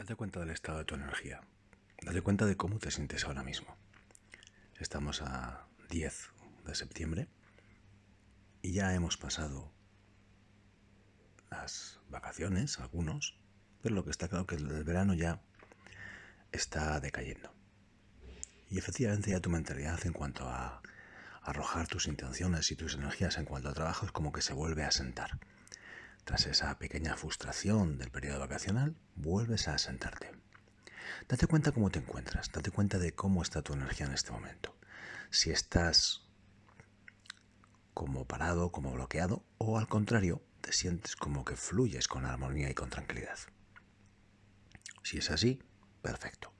Date cuenta del estado de tu energía. Date cuenta de cómo te sientes ahora mismo. Estamos a 10 de septiembre y ya hemos pasado las vacaciones, algunos, pero lo que está claro que el verano ya está decayendo. Y efectivamente ya tu mentalidad en cuanto a arrojar tus intenciones y tus energías en cuanto a trabajo es como que se vuelve a sentar. Tras esa pequeña frustración del periodo vacacional, vuelves a sentarte. Date cuenta cómo te encuentras, date cuenta de cómo está tu energía en este momento. Si estás como parado, como bloqueado, o al contrario, te sientes como que fluyes con armonía y con tranquilidad. Si es así, perfecto.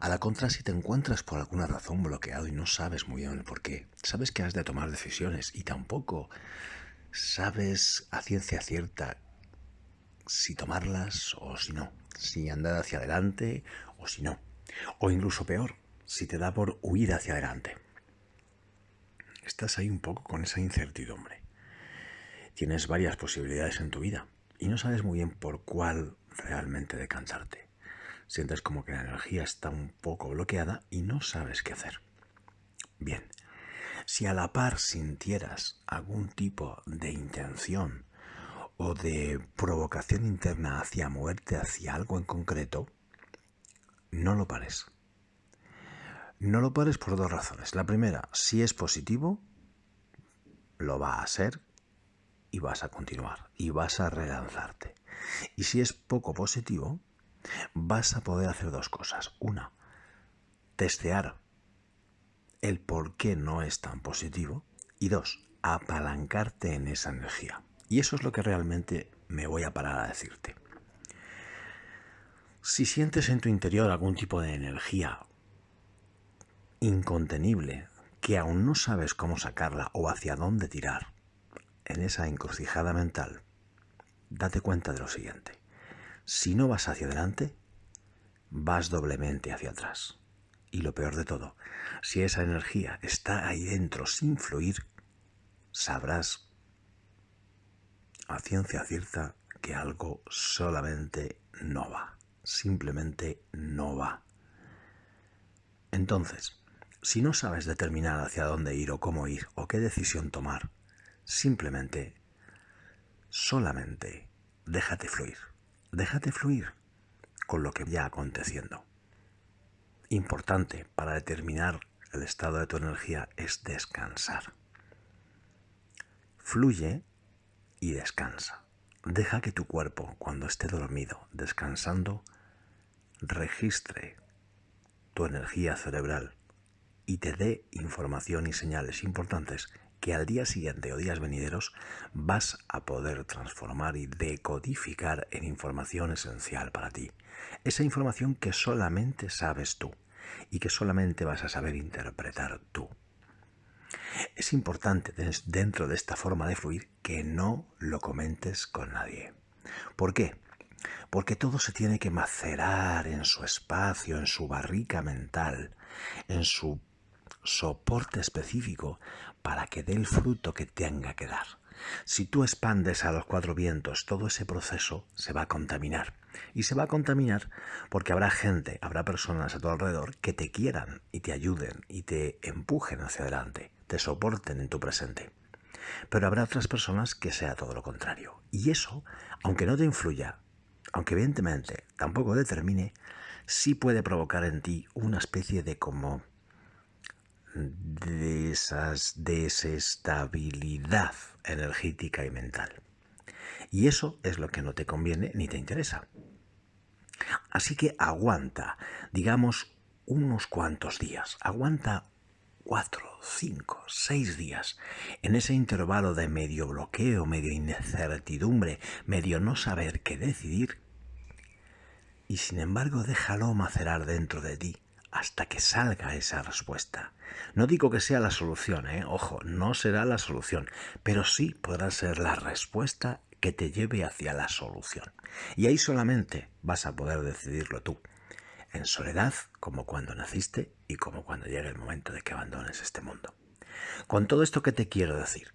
A la contra, si te encuentras por alguna razón bloqueado y no sabes muy bien el por qué, sabes que has de tomar decisiones y tampoco sabes a ciencia cierta si tomarlas o si no, si andar hacia adelante o si no, o incluso peor, si te da por huir hacia adelante. Estás ahí un poco con esa incertidumbre. Tienes varias posibilidades en tu vida y no sabes muy bien por cuál realmente decantarte. Sientes como que la energía está un poco bloqueada y no sabes qué hacer. Bien, si a la par sintieras algún tipo de intención o de provocación interna hacia moverte hacia algo en concreto, no lo pares. No lo pares por dos razones. La primera, si es positivo, lo va a ser y vas a continuar y vas a relanzarte. Y si es poco positivo, vas a poder hacer dos cosas. Una, testear el por qué no es tan positivo. Y dos, apalancarte en esa energía. Y eso es lo que realmente me voy a parar a decirte. Si sientes en tu interior algún tipo de energía incontenible que aún no sabes cómo sacarla o hacia dónde tirar en esa encrucijada mental, date cuenta de lo siguiente. Si no vas hacia adelante, vas doblemente hacia atrás. Y lo peor de todo, si esa energía está ahí dentro sin fluir, sabrás a ciencia cierta que algo solamente no va. Simplemente no va. Entonces, si no sabes determinar hacia dónde ir o cómo ir o qué decisión tomar, simplemente, solamente, déjate fluir. Déjate fluir con lo que ya aconteciendo importante para determinar el estado de tu energía es descansar. Fluye y descansa. Deja que tu cuerpo, cuando esté dormido, descansando, registre tu energía cerebral y te dé información y señales importantes que al día siguiente o días venideros vas a poder transformar y decodificar en información esencial para ti. Esa información que solamente sabes tú y que solamente vas a saber interpretar tú. Es importante dentro de esta forma de fluir que no lo comentes con nadie. ¿Por qué? Porque todo se tiene que macerar en su espacio, en su barrica mental, en su soporte específico para que dé el fruto que tenga que dar. Si tú expandes a los cuatro vientos, todo ese proceso se va a contaminar. Y se va a contaminar porque habrá gente, habrá personas a tu alrededor que te quieran y te ayuden y te empujen hacia adelante, te soporten en tu presente. Pero habrá otras personas que sea todo lo contrario. Y eso, aunque no te influya, aunque evidentemente tampoco determine, sí puede provocar en ti una especie de como de esas desestabilidad energética y mental. Y eso es lo que no te conviene ni te interesa. Así que aguanta, digamos, unos cuantos días. Aguanta cuatro, cinco, seis días en ese intervalo de medio bloqueo, medio incertidumbre, medio no saber qué decidir. Y sin embargo déjalo macerar dentro de ti hasta que salga esa respuesta. No digo que sea la solución, ¿eh? ojo, no será la solución, pero sí podrá ser la respuesta que te lleve hacia la solución. Y ahí solamente vas a poder decidirlo tú, en soledad como cuando naciste y como cuando llegue el momento de que abandones este mundo. Con todo esto que te quiero decir,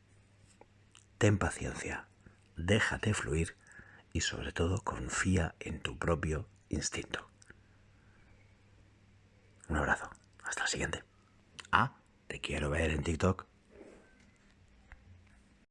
ten paciencia, déjate fluir y sobre todo confía en tu propio instinto. Un abrazo. Hasta la siguiente. Ah, te quiero ver en TikTok.